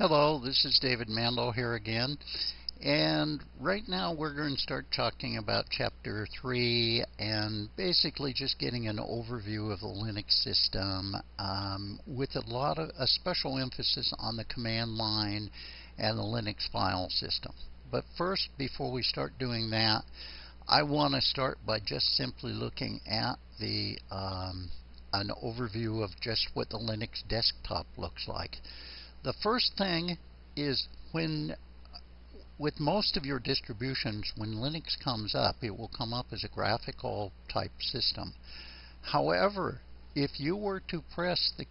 Hello, this is David Mandel here again. And right now we're going to start talking about Chapter 3 and basically just getting an overview of the Linux system um, with a lot of a special emphasis on the command line and the Linux file system. But first, before we start doing that, I want to start by just simply looking at the um, an overview of just what the Linux desktop looks like. The first thing is when with most of your distributions, when Linux comes up, it will come up as a graphical type system. However, if you were to press the,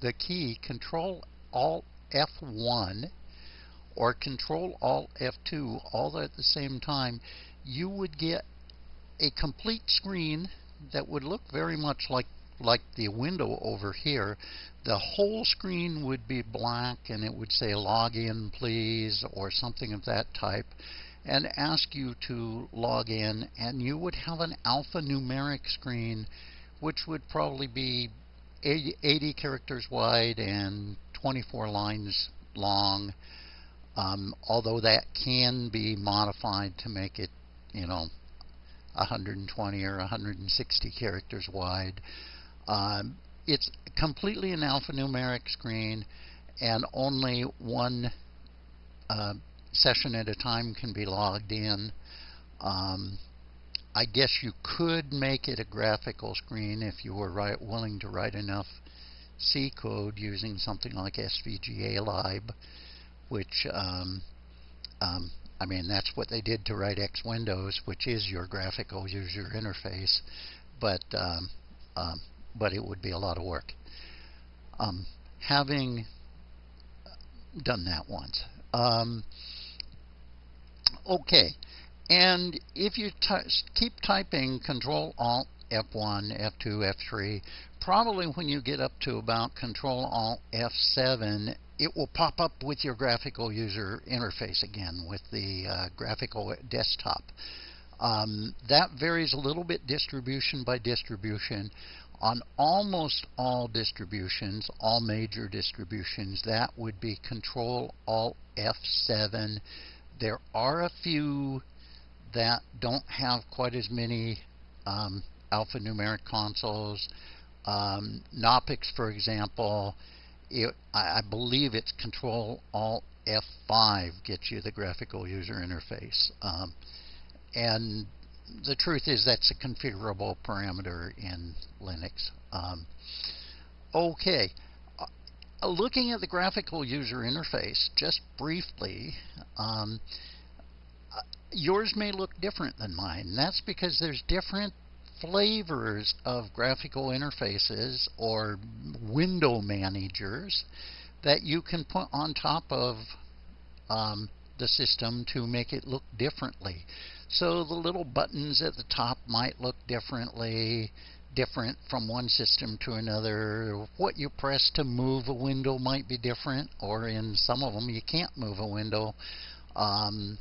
the key Control Alt F1 or Control Alt F2 all at the same time, you would get a complete screen that would look very much like like the window over here, the whole screen would be black and it would say login please or something of that type and ask you to log in and you would have an alphanumeric screen which would probably be 80, 80 characters wide and 24 lines long um, although that can be modified to make it you know 120 or 160 characters wide um, it's completely an alphanumeric screen and only one uh, session at a time can be logged in. Um, I guess you could make it a graphical screen if you were willing to write enough C code using something like SVGAlib, which, um, um, I mean, that's what they did to write X Windows, which is your graphical user interface. But um, um but it would be a lot of work. Um, having done that once. Um, okay, and if you keep typing Control Alt F1, F2, F3, probably when you get up to about Control Alt F7, it will pop up with your graphical user interface again with the uh, graphical desktop. Um, that varies a little bit distribution by distribution. On almost all distributions, all major distributions, that would be Control Alt F7. There are a few that don't have quite as many um, alphanumeric consoles. Um, Knoppix, for example, it, I believe it's Control Alt F5 gets you the graphical user interface. Um, and the truth is that's a configurable parameter in Linux. Um, okay, uh, looking at the graphical user interface just briefly, um, uh, yours may look different than mine. That's because there's different flavors of graphical interfaces or window managers that you can put on top of um, the system to make it look differently. So the little buttons at the top might look differently, different from one system to another. What you press to move a window might be different, or in some of them you can't move a window. Um,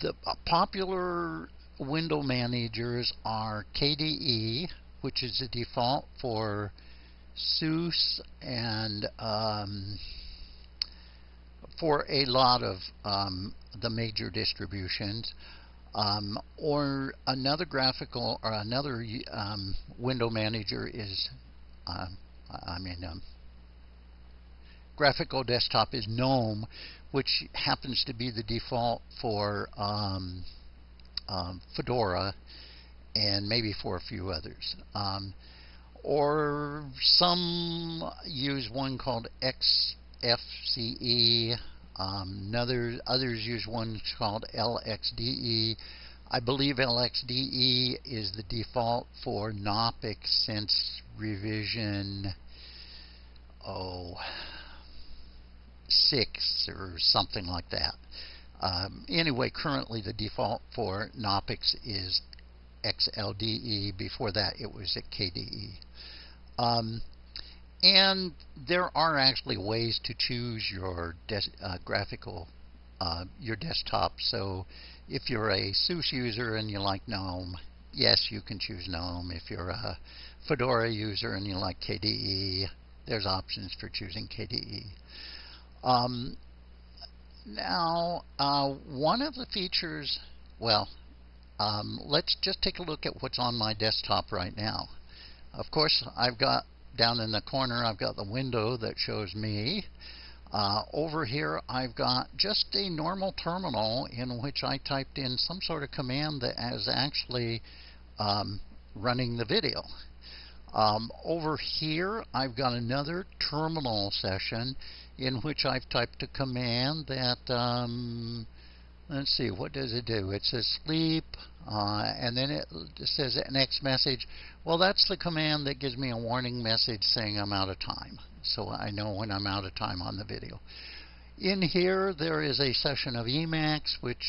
the uh, popular window managers are KDE, which is the default for SUSE and um, for a lot of um, the major distributions. Um, or another graphical or another um, window manager is, uh, I mean, um, graphical desktop is GNOME, which happens to be the default for um, um, Fedora and maybe for a few others. Um, or some use one called XFCE um, another, others use one called LXDE. I believe LXDE is the default for Knoppix since revision 06 or something like that. Um, anyway, currently the default for Knoppix is XLDE. Before that, it was at KDE. Um, and there are actually ways to choose your uh, graphical, uh, your desktop. So if you're a SUSE user and you like GNOME, yes, you can choose GNOME. If you're a Fedora user and you like KDE, there's options for choosing KDE. Um, now, uh, one of the features, well, um, let's just take a look at what's on my desktop right now. Of course, I've got down in the corner, I've got the window that shows me. Uh, over here, I've got just a normal terminal in which I typed in some sort of command that is actually um, running the video. Um, over here, I've got another terminal session in which I've typed a command that, um, let's see, what does it do? It says sleep, uh, and then it says next message. Well, that's the command that gives me a warning message saying I'm out of time. So I know when I'm out of time on the video. In here, there is a session of Emacs which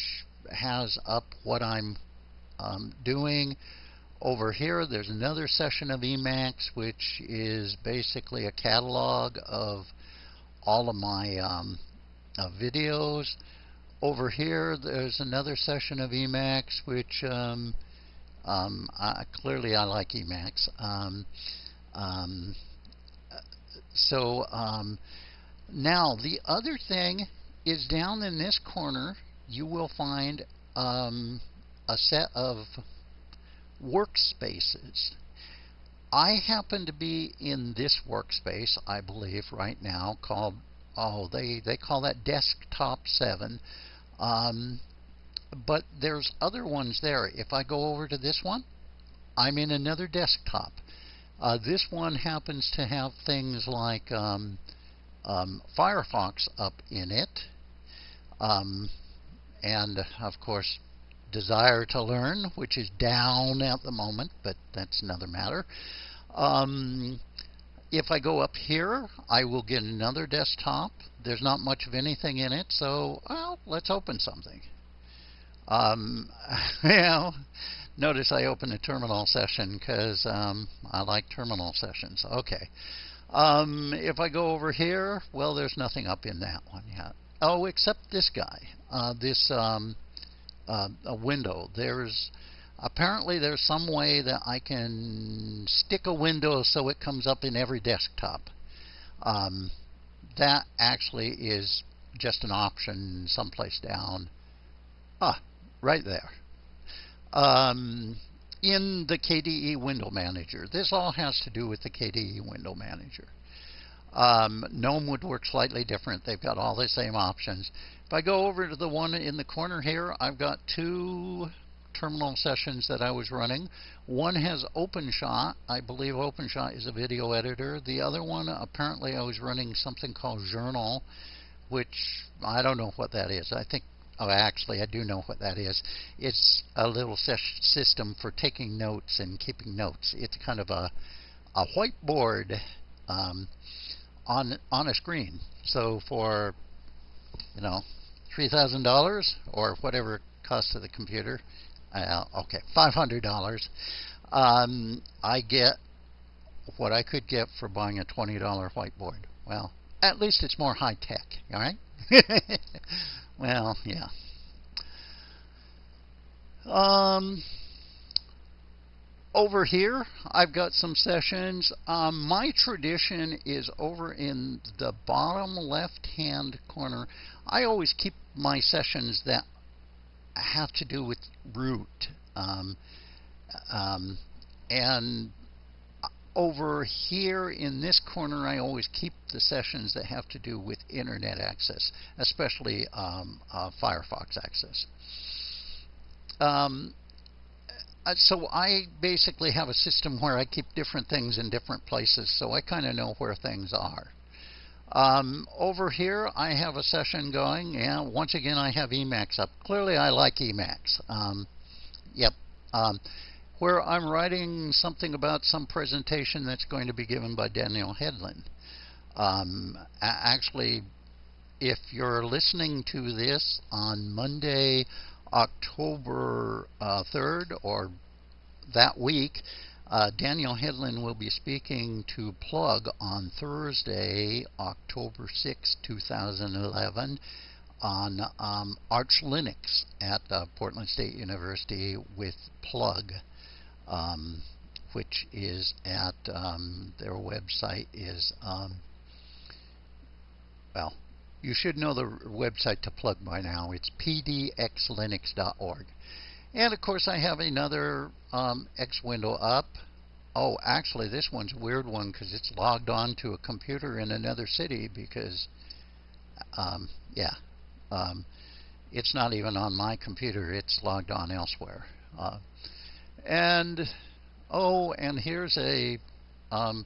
has up what I'm um, doing. Over here, there's another session of Emacs, which is basically a catalog of all of my um, uh, videos. Over here, there's another session of Emacs, which um, um, I, clearly I like Emacs. Um, um, so um, now the other thing is down in this corner, you will find a set of workspaces. I happen to be in this workspace, I believe, right now called, oh, they, they call that Desktop 7. Um, but there's other ones there. If I go over to this one, I'm in another desktop. Uh, this one happens to have things like um, um, Firefox up in it. Um, and, of course, Desire2Learn, which is down at the moment, but that's another matter. If I go up here, I will get another desktop. There's not much of anything in it, so well, let's open something. Um, notice I opened a terminal session because um, I like terminal sessions. Okay. Um, if I go over here, well, there's nothing up in that one yet. Oh, except this guy, uh, this um, uh, a window. There's apparently there's some way that I can stick a window so it comes up in every desktop. Um, that actually is just an option someplace down. Ah, right there. Um, in the KDE Window Manager. This all has to do with the KDE Window Manager. Um, GNOME would work slightly different. They've got all the same options. If I go over to the one in the corner here, I've got two terminal sessions that I was running. One has OpenShot. I believe OpenShot is a video editor. The other one, apparently I was running something called Xournal, which I don't know what that is. I think, oh, actually, I do know what that is. It's a little system for taking notes and keeping notes. It's kind of a, a whiteboard um, on on a screen. So for you know $3,000 or whatever cost of the computer, uh, okay, $500, um, I get what I could get for buying a $20 whiteboard. Well, at least it's more high tech, all right? well, yeah. Um, over here, I've got some sessions. Um, my tradition is over in the bottom left-hand corner. I always keep my sessions that have to do with root. Um, um, and over here in this corner, I always keep the sessions that have to do with internet access, especially um, uh, Firefox access. Um, uh, so I basically have a system where I keep different things in different places, so I kind of know where things are. Um, over here, I have a session going. and once again, I have Emacs up. Clearly, I like Emacs. Um, yep. Um, where I'm writing something about some presentation that's going to be given by Daniel Hedlund. Um, actually, if you're listening to this on Monday, October uh, 3rd or that week, uh, Daniel Hedlund will be speaking to Plug on Thursday, October 6, 2011, on um, Arch Linux at uh, Portland State University with Plug, um, which is at um, their website is um, well you should know the website to plug by now. It's pdxlinux.org. And of course, I have another um, X window up. Oh, actually, this one's a weird one because it's logged on to a computer in another city because, um, yeah, um, it's not even on my computer. It's logged on elsewhere. Uh, and, oh, and here's a um,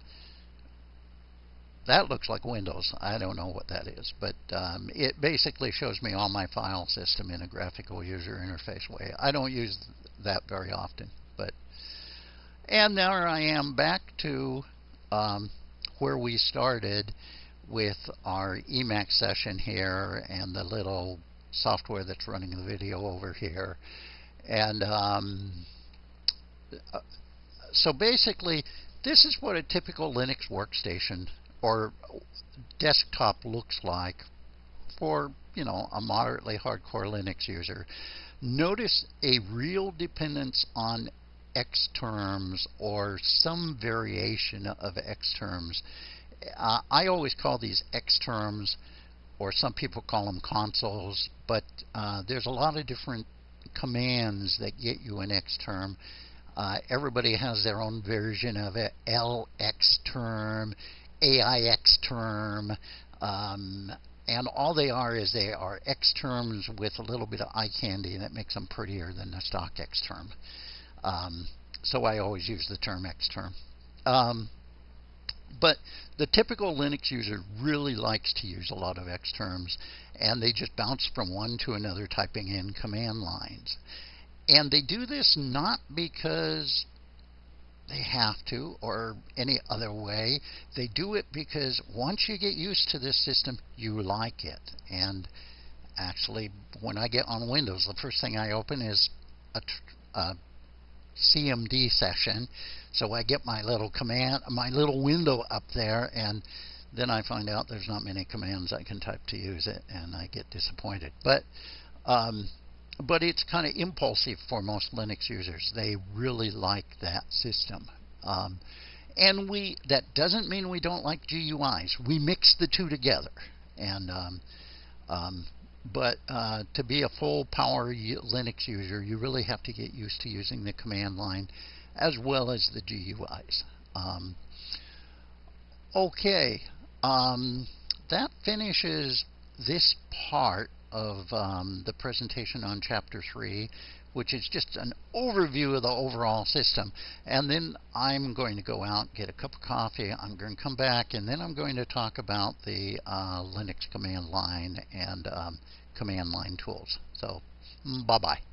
that looks like Windows. I don't know what that is, but um, it basically shows me all my file system in a graphical user interface way. I don't use that very often, but and now I am back to um, where we started with our Emacs session here and the little software that's running the video over here, and um, uh, so basically this is what a typical Linux workstation or desktop looks like for you know a moderately hardcore Linux user. Notice a real dependence on Xterms or some variation of Xterms. Uh, I always call these Xterms, or some people call them consoles, but uh, there's a lot of different commands that get you an Xterm. Uh, everybody has their own version of it. LX term, AIX term, um, and all they are is they are X terms with a little bit of eye candy, and it makes them prettier than the stock X term. Um, so I always use the term X term. Um, but the typical Linux user really likes to use a lot of X terms, and they just bounce from one to another typing in command lines. And they do this not because they have to or any other way. They do it because once you get used to this system, you like it. And actually, when I get on Windows, the first thing I open is a, a CMD session. So I get my little command, my little window up there, and then I find out there's not many commands I can type to use it, and I get disappointed. But um, but it's kind of impulsive for most Linux users. They really like that system. Um, and we that doesn't mean we don't like GUIs. We mix the two together. And um, um, but uh, to be a full power Linux user, you really have to get used to using the command line as well as the GUIs. Um, okay, um, that finishes this part of um, the presentation on Chapter 3, which is just an overview of the overall system. And then I'm going to go out, get a cup of coffee, I'm going to come back, and then I'm going to talk about the uh, Linux command line and um, command line tools. So, mm, bye-bye.